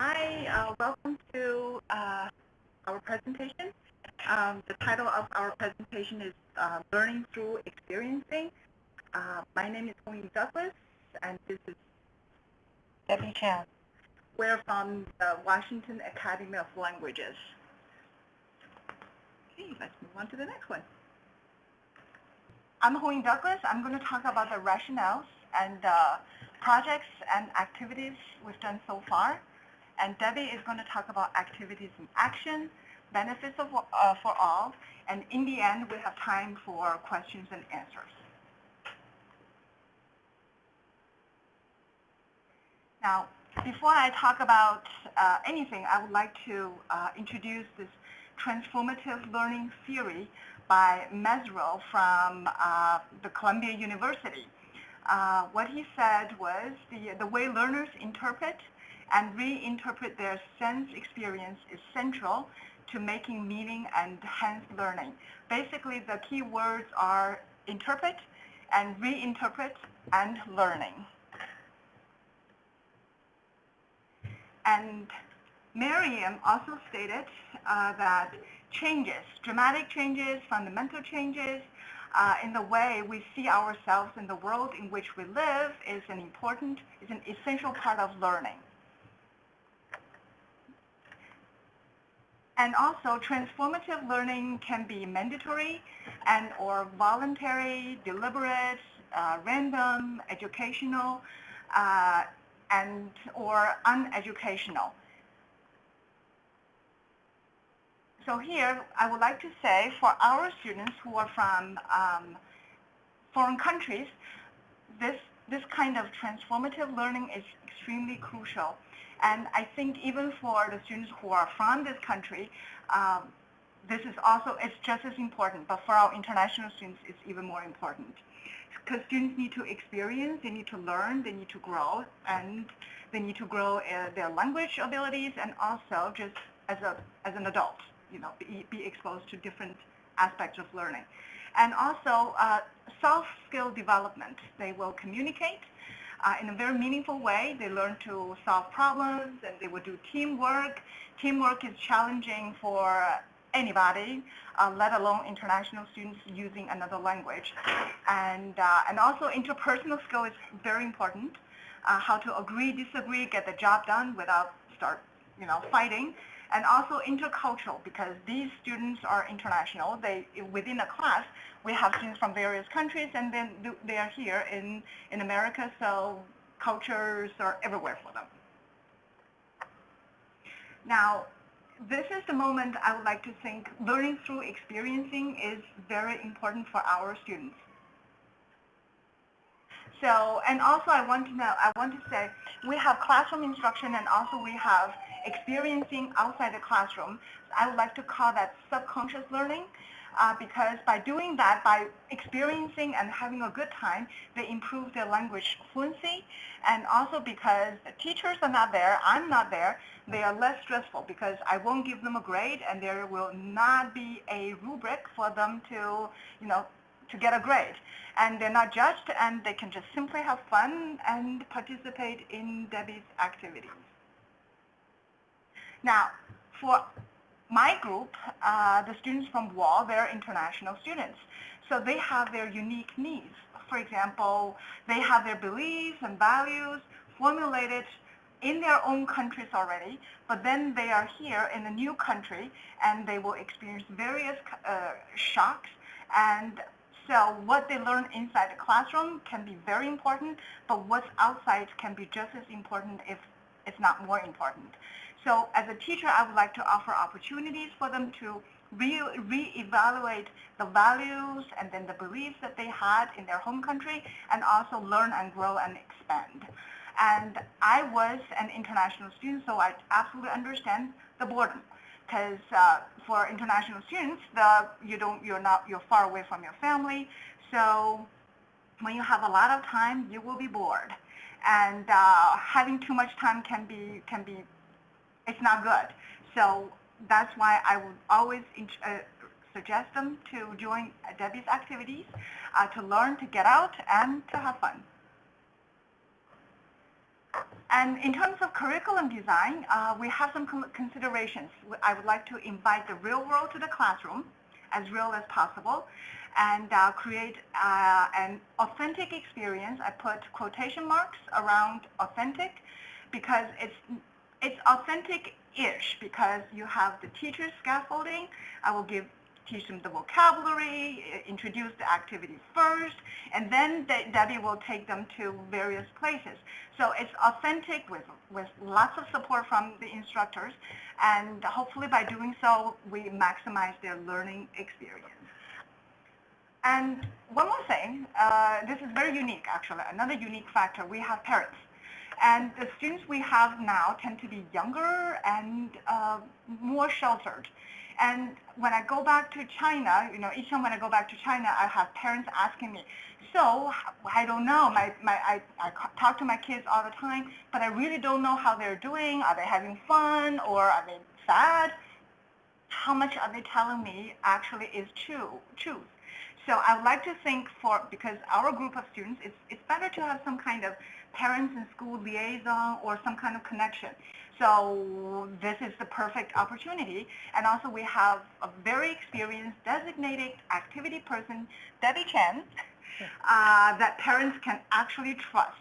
Hi, uh, welcome to uh, our presentation. Um, the title of our presentation is uh, Learning Through Experiencing. Uh, my name is Hong Douglas, and this is Debbie Chan. We're from the Washington Academy of Languages. Okay, let's move on to the next one. I'm Hong Douglas. I'm going to talk about the rationales and uh, projects and activities we've done so far. And Debbie is going to talk about activities in action, benefits of, uh, for all, and in the end, we have time for questions and answers. Now, before I talk about uh, anything, I would like to uh, introduce this transformative learning theory by Mezirow from uh, the Columbia University. Uh, what he said was the, the way learners interpret and reinterpret their sense experience is central to making meaning and hence learning. Basically, the key words are interpret and reinterpret and learning. And Merriam also stated uh, that changes, dramatic changes, fundamental changes, uh, in the way we see ourselves in the world in which we live is an important, is an essential part of learning. And also, transformative learning can be mandatory and or voluntary, deliberate, uh, random, educational, uh, and or uneducational. So here, I would like to say for our students who are from um, foreign countries, this, this kind of transformative learning is extremely crucial. And I think even for the students who are from this country, um, this is also, it's just as important, but for our international students, it's even more important. Because students need to experience, they need to learn, they need to grow, and they need to grow uh, their language abilities and also just as, a, as an adult, you know, be, be exposed to different aspects of learning. And also uh, soft skill development. They will communicate, uh, in a very meaningful way. They learn to solve problems and they will do teamwork. Teamwork is challenging for anybody, uh, let alone international students using another language. And, uh, and also interpersonal skill is very important. Uh, how to agree, disagree, get the job done without start, you know, fighting and also intercultural because these students are international. They within a class we have students from various countries, and then they are here in in America, so cultures are everywhere for them. Now, this is the moment I would like to think learning through experiencing is very important for our students. So, and also I want to know, I want to say, we have classroom instruction and also we have experiencing outside the classroom. I would like to call that subconscious learning uh, because by doing that, by experiencing and having a good time, they improve their language fluency. And also because the teachers are not there, I'm not there, they are less stressful because I won't give them a grade and there will not be a rubric for them to, you know, to get a grade. And they're not judged and they can just simply have fun and participate in Debbie's activities. Now, for my group, uh, the students from WAL, they're international students. So they have their unique needs. For example, they have their beliefs and values formulated in their own countries already, but then they are here in a new country and they will experience various uh, shocks and so what they learn inside the classroom can be very important, but what's outside can be just as important if it's not more important. So as a teacher, I would like to offer opportunities for them to re-evaluate the values and then the beliefs that they had in their home country and also learn and grow and expand. And I was an international student, so I absolutely understand the boredom. Because uh, for international students, the, you don't, you're not, you're far away from your family. So when you have a lot of time, you will be bored. And uh, having too much time can be, can be it's not good. So that's why I would always uh, suggest them to join Debbie's activities, uh, to learn, to get out, and to have fun. And in terms of curriculum design, uh, we have some considerations. I would like to invite the real world to the classroom, as real as possible, and uh, create uh, an authentic experience. I put quotation marks around authentic because it's it's authentic-ish because you have the teacher's scaffolding. I will give teach them the vocabulary, introduce the activity first, and then De- Debbie will take them to various places. So it's authentic with, with lots of support from the instructors, and hopefully by doing so, we maximize their learning experience. And one more thing, uh, this is very unique actually, another unique factor, we have parents. And the students we have now tend to be younger and uh, more sheltered. And when I go back to China, you know, each time when I go back to China, I have parents asking me, so I don't know, my, my, I, I talk to my kids all the time, but I really don't know how they're doing. Are they having fun or are they sad? How much are they telling me actually is true, truth? So I would like to think for, because our group of students, it's, it's better to have some kind of parents and school liaison or some kind of connection. So this is the perfect opportunity. And also we have a very experienced designated activity person, Debbie Chen, uh, that parents can actually trust.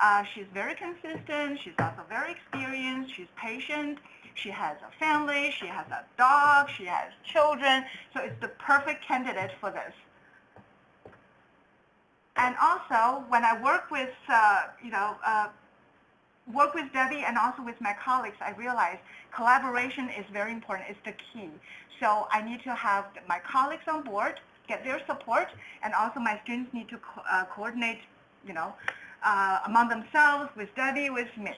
Uh, she's very consistent. She's also very experienced. She's patient. She has a family. She has a dog. She has children. So it's the perfect candidate for this. And also, when I work with, uh, you know, uh, work with Debbie and also with my colleagues, I realize collaboration is very important. It's the key. So I need to have my colleagues on board, get their support, and also my students need to co- uh, coordinate, you know, uh, among themselves, with Debbie, with me.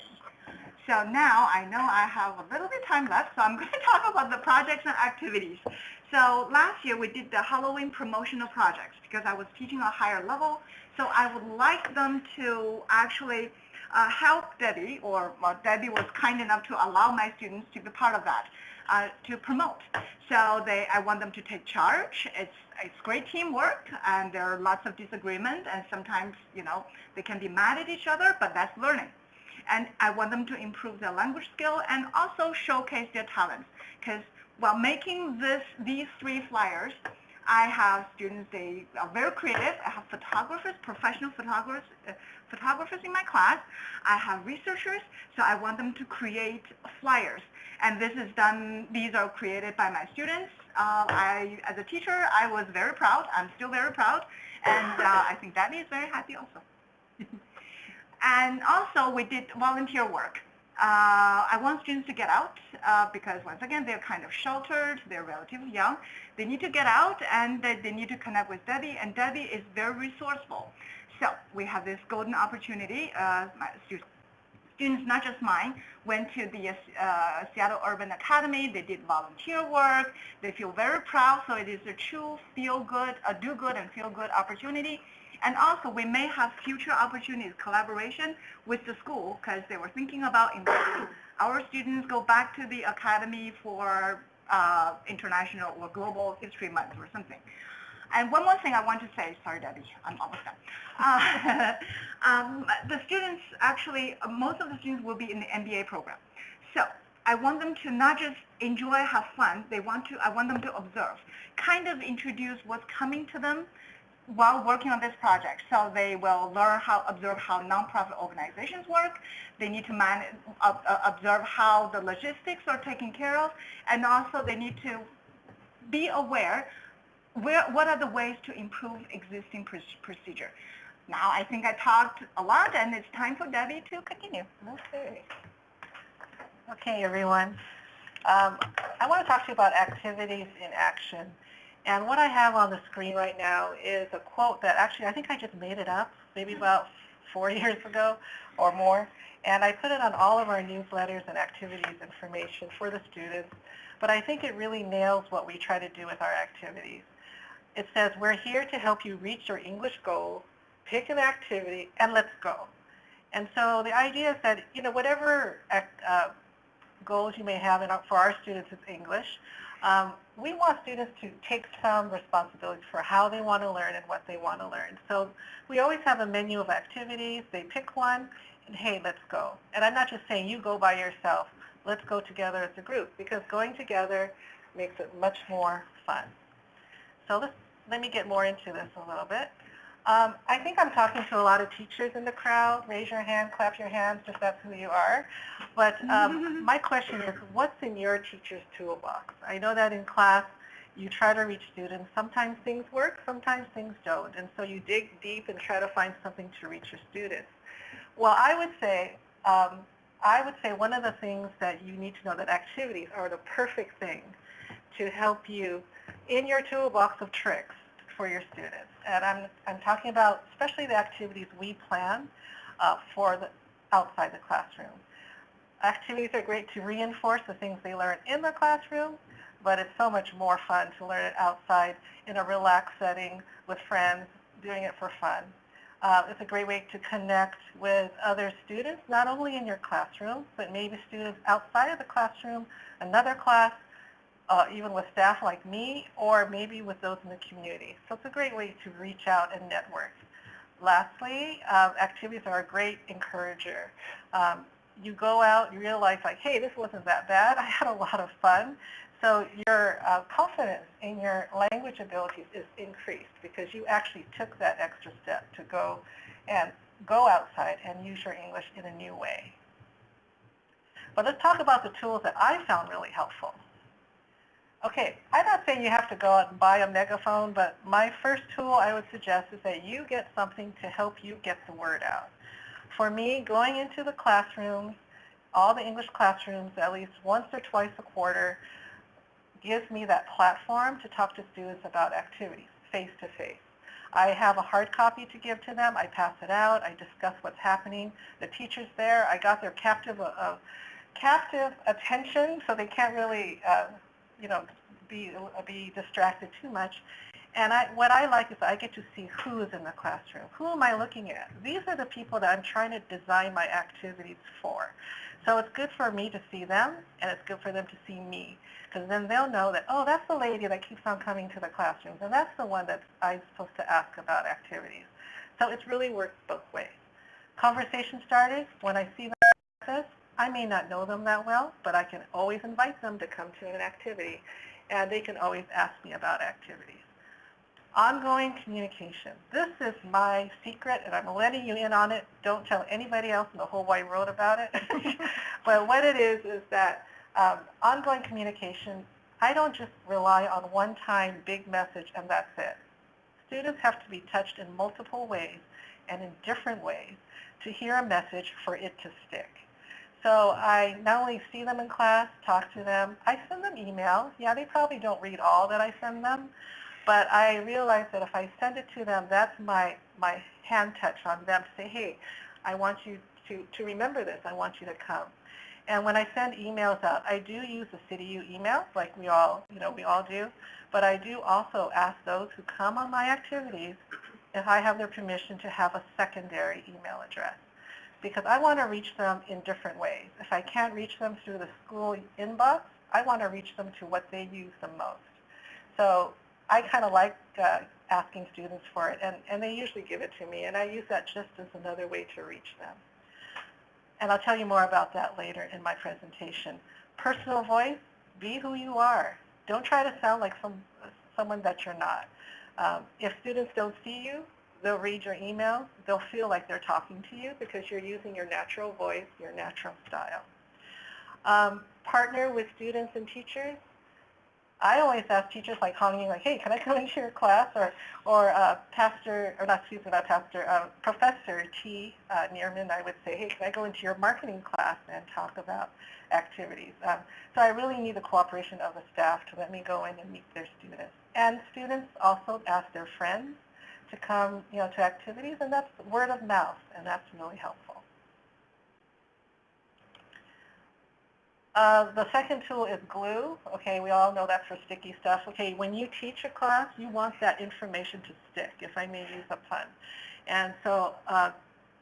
So now I know I have a little bit of time left, so I'm going to talk about the projects and activities. So last year we did the Halloween promotional projects because I was teaching a higher level. So I would like them to actually uh, help Debbie, or well, Debbie was kind enough to allow my students to be part of that, uh, to promote. So they, I want them to take charge. It's it's great teamwork, and there are lots of disagreement, and sometimes you know they can be mad at each other, but that's learning and I want them to improve their language skill and also showcase their talents. Because while making this these three flyers, I have students, they are very creative. I have photographers, professional photographers, uh, photographers in my class. I have researchers, so I want them to create flyers. And this is done, these are created by my students. Uh, I, as a teacher, I was very proud. I'm still very proud. And uh, I think Debbie is very happy also. And also we did volunteer work. Uh, I want students to get out uh, because once again, they're kind of sheltered, they're relatively young. They need to get out and they, they need to connect with Debbie and Debbie is very resourceful. So we have this golden opportunity. Uh, my stu- students, not just mine, went to the uh, Seattle Urban Academy. They did volunteer work. They feel very proud. So it is a true feel good, a do good and feel good opportunity. And also, we may have future opportunities, collaboration with the school, because they were thinking about inviting our students go back to the academy for uh, international or global history month or something. And one more thing I want to say, sorry Debbie, I'm almost done. Uh, um, the students actually, most of the students will be in the MBA program. So I want them to not just enjoy, have fun, they want to, I want them to observe, kind of introduce what's coming to them while working on this project. So they will learn how, observe how nonprofit organizations work. They need to man, uh, uh, observe how the logistics are taken care of. And also they need to be aware where, what are the ways to improve existing pr- procedure. Now I think I talked a lot and it's time for Debbie to continue. Okay. Okay, everyone. Um, I want to talk to you about activities in action. And what I have on the screen right now is a quote that actually I think I just made it up maybe about four years ago or more. And I put it on all of our newsletters and activities information for the students. But I think it really nails what we try to do with our activities. It says, we're here to help you reach your English goals, pick an activity, and let's go. And so the idea is that, you know, whatever uh, goals you may have in, for our students is English, um, we want students to take some responsibility for how they want to learn and what they want to learn. So we always have a menu of activities. They pick one, and hey, let's go. And I'm not just saying you go by yourself. Let's go together as a group because going together makes it much more fun. So let's, let me get more into this a little bit. Um, I think I'm talking to a lot of teachers in the crowd. Raise your hand, clap your hands if that's who you are. But um, my question is, what's in your teacher's toolbox? I know that in class you try to reach students. Sometimes things work, sometimes things don't. And so you dig deep and try to find something to reach your students. Well, I would say, um, I would say one of the things that you need to know that activities are the perfect thing to help you in your toolbox of tricks for your students. And I'm, I'm talking about especially the activities we plan uh, for the outside the classroom. Activities are great to reinforce the things they learn in the classroom, but it's so much more fun to learn it outside in a relaxed setting with friends, doing it for fun. Uh, it's a great way to connect with other students, not only in your classroom, but maybe students outside of the classroom, another class, uh, even with staff like me, or maybe with those in the community. So it's a great way to reach out and network. Lastly, uh, activities are a great encourager. Um, you go out, you realize like, hey, this wasn't that bad. I had a lot of fun. So your uh, confidence in your language abilities is increased because you actually took that extra step to go and go outside and use your English in a new way. But let's talk about the tools that I found really helpful. Okay, I'm not saying you have to go out and buy a megaphone, but my first tool I would suggest is that you get something to help you get the word out. For me, going into the classrooms, all the English classrooms at least once or twice a quarter gives me that platform to talk to students about activities face to face. I have a hard copy to give to them. I pass it out. I discuss what's happening. The teacher's there. I got their captive, uh, captive attention, so they can't really uh, you know, be, be distracted too much. And I, what I like is I get to see who is in the classroom. Who am I looking at? These are the people that I'm trying to design my activities for. So it's good for me to see them, and it's good for them to see me, because then they'll know that, oh, that's the lady that keeps on coming to the classrooms, and that's the one that I'm supposed to ask about activities. So it's really worked both ways. Conversation starters, when I see them I may not know them that well, but I can always invite them to come to an activity, and they can always ask me about activities. Ongoing communication. This is my secret, and I'm letting you in on it. Don't tell anybody else in the whole wide world about it. but what it is is that um, ongoing communication, I don't just rely on one-time big message and that's it. Students have to be touched in multiple ways and in different ways to hear a message for it to stick. So I not only see them in class, talk to them, I send them emails. Yeah, they probably don't read all that I send them, but I realize that if I send it to them, that's my, my hand touch on them to say, hey, I want you to, to remember this. I want you to come. And when I send emails out, I do use the CityU email, like we all, you know, we all do. But I do also ask those who come on my activities if I have their permission to have a secondary email address because I want to reach them in different ways. If I can't reach them through the school inbox, I want to reach them to what they use the most. So I kind of like uh, asking students for it, and, and they usually give it to me, and I use that just as another way to reach them. And I'll tell you more about that later in my presentation. Personal voice, be who you are. Don't try to sound like some, someone that you're not. Um, if students don't see you, they'll read your email, they'll feel like they're talking to you because you're using your natural voice, your natural style. Um, partner with students and teachers. I always ask teachers like calling like, hey, can I come into your class? Or, or uh, Pastor, or not, excuse me, not Pastor, uh, Professor T. Uh, Neerman, I would say, hey, can I go into your marketing class and talk about activities? Um, so I really need the cooperation of the staff to let me go in and meet their students. And students also ask their friends to come, you know, to activities, and that's word of mouth, and that's really helpful. Uh, the second tool is glue. Okay, we all know that's for sticky stuff. Okay, when you teach a class, you want that information to stick, if I may use a pun. And so uh,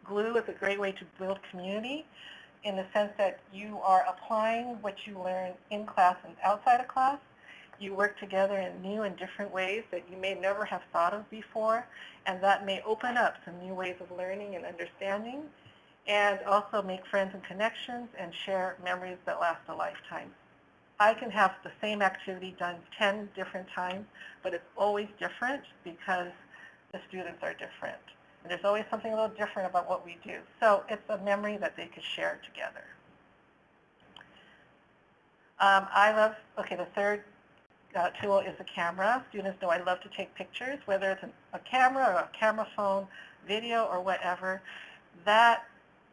glue is a great way to build community in the sense that you are applying what you learn in class and outside of class you work together in new and different ways that you may never have thought of before, and that may open up some new ways of learning and understanding. and also make friends and connections and share memories that last a lifetime. I can have the same activity done 10 different times, but it's always different because the students are different. And there's always something a little different about what we do. So it's a memory that they could share together. Um, I love, okay, the third uh, tool is a camera. Students know I love to take pictures, whether it's an, a camera or a camera phone, video or whatever. That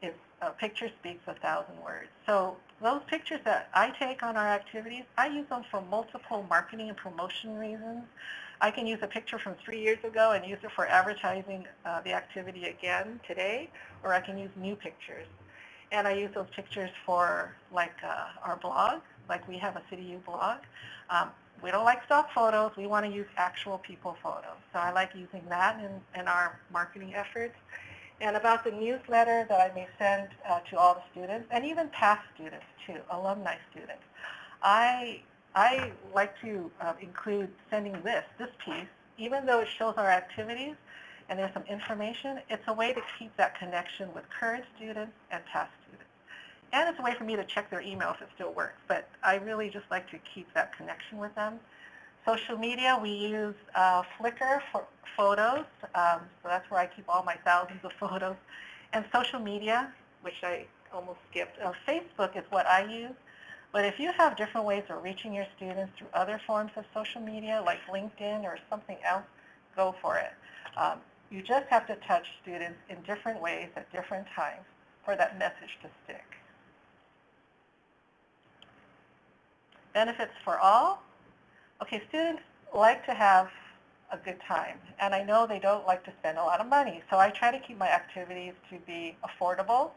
is, a picture speaks a thousand words. So those pictures that I take on our activities, I use them for multiple marketing and promotion reasons. I can use a picture from three years ago and use it for advertising uh, the activity again today, or I can use new pictures. And I use those pictures for like uh, our blog, like we have a CityU blog. Um, we don't like stock photos. We want to use actual people photos. So I like using that in, in our marketing efforts. And about the newsletter that I may send uh, to all the students, and even past students too, alumni students. I, I like to uh, include sending this, this piece, even though it shows our activities and there's some information, it's a way to keep that connection with current students and past students. And it's a way for me to check their email if it still works, but I really just like to keep that connection with them. Social media, we use uh, Flickr for photos, um, so that's where I keep all my thousands of photos. And social media, which I almost skipped. Uh, Facebook is what I use, but if you have different ways of reaching your students through other forms of social media, like LinkedIn or something else, go for it. Um, you just have to touch students in different ways at different times for that message to stick. Benefits for all. Okay, students like to have a good time, and I know they don't like to spend a lot of money, so I try to keep my activities to be affordable.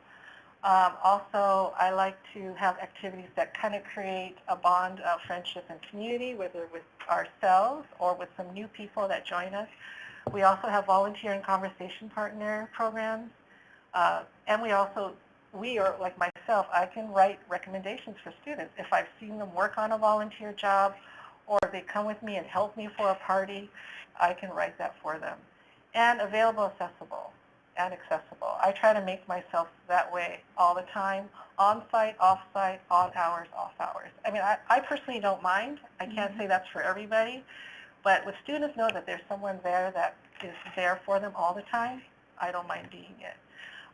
Um, also, I like to have activities that kind of create a bond of friendship and community, whether with ourselves or with some new people that join us. We also have volunteer and conversation partner programs, uh, and we also we or like myself, I can write recommendations for students. If I've seen them work on a volunteer job or they come with me and help me for a party, I can write that for them. And available, accessible, and accessible. I try to make myself that way all the time, on-site, off-site, on hours, off hours. I mean, I, I personally don't mind. I can't mm -hmm. say that's for everybody. But with students know that there's someone there that is there for them all the time, I don't mind being it.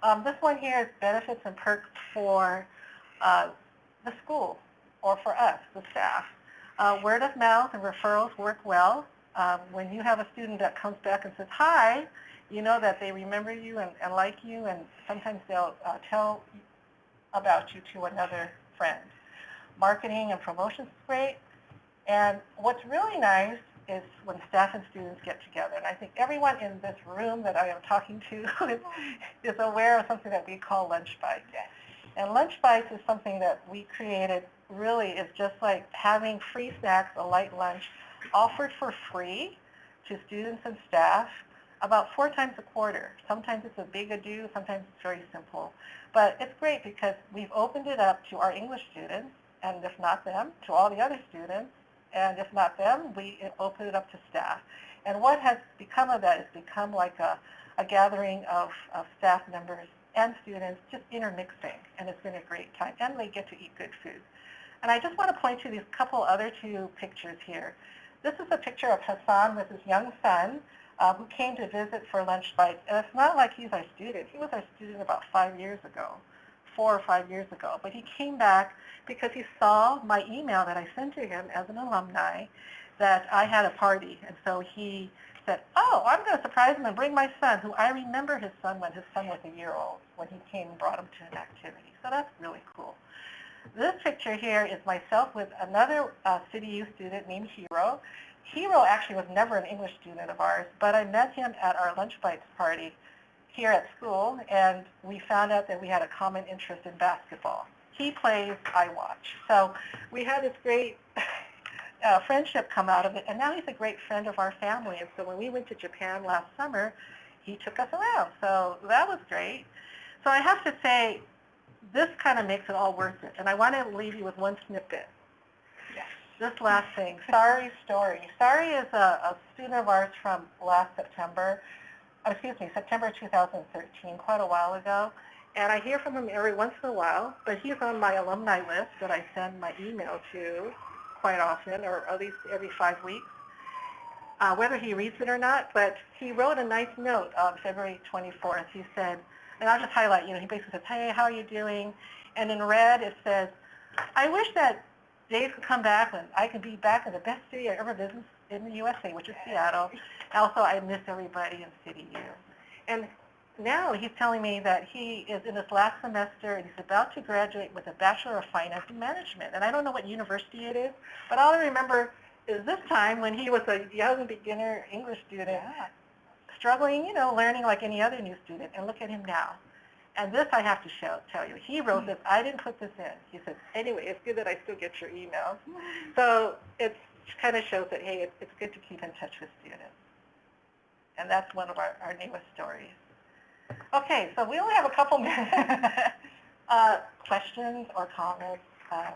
Um, this one here is benefits and perks for uh, the school or for us, the staff. Uh, word of mouth and referrals work well. Um, when you have a student that comes back and says, hi, you know that they remember you and, and like you, and sometimes they'll uh, tell about you to another friend. Marketing and promotions is great. And what's really nice is when staff and students get together. And I think everyone in this room that I am talking to is, is aware of something that we call lunch bites. And lunch bites is something that we created really is just like having free snacks, a light lunch, offered for free to students and staff about four times a quarter. Sometimes it's a big ado, sometimes it's very simple. But it's great because we've opened it up to our English students, and if not them, to all the other students, and if not them, we open it up to staff. And what has become of that is become like a, a gathering of, of staff members and students just intermixing, and it's been a great time, and they get to eat good food. And I just want to point to these couple other two pictures here. This is a picture of Hassan with his young son uh, who came to visit for lunch bites. And it's not like he's our student. He was our student about five years ago four or five years ago. But he came back because he saw my email that I sent to him as an alumni that I had a party. And so he said, oh, I'm going to surprise him and bring my son, who I remember his son when his son was a year old, when he came and brought him to an activity. So that's really cool. This picture here is myself with another uh, CityU student named Hero. Hero actually was never an English student of ours, but I met him at our Lunch Bites party here at school, and we found out that we had a common interest in basketball. He plays, I watch. So we had this great uh, friendship come out of it, and now he's a great friend of our family. And so when we went to Japan last summer, he took us around. So that was great. So I have to say, this kind of makes it all worth it. And I want to leave you with one snippet. Yes. This last thing, Sari's story. Sari is a, a student of ours from last September excuse me, September 2013, quite a while ago. and I hear from him every once in a while, but he's on my alumni list that I send my email to quite often, or at least every five weeks, uh, whether he reads it or not, but he wrote a nice note on February 24th. He said, and I'll just highlight, you know, he basically says, hey, how are you doing? And in red it says, I wish that Dave could come back and I could be back in the best city I ever visited in the USA, which is Seattle. Also, I miss everybody in City U. And now he's telling me that he is in his last semester and he's about to graduate with a Bachelor of Finance and Management. And I don't know what university it is, but all I remember is this time when he was a young beginner English student, Yeah. struggling, you know, learning like any other new student. And look at him now. And this I have to show, tell you. He wrote this. I didn't put this in. He said, anyway, it's good that I still get your emails. So it kind of shows that, hey, it's, it's good to keep in touch with students. And that's one of our, our newest stories. Okay, so we only have a couple minutes. uh, questions or comments? Uh,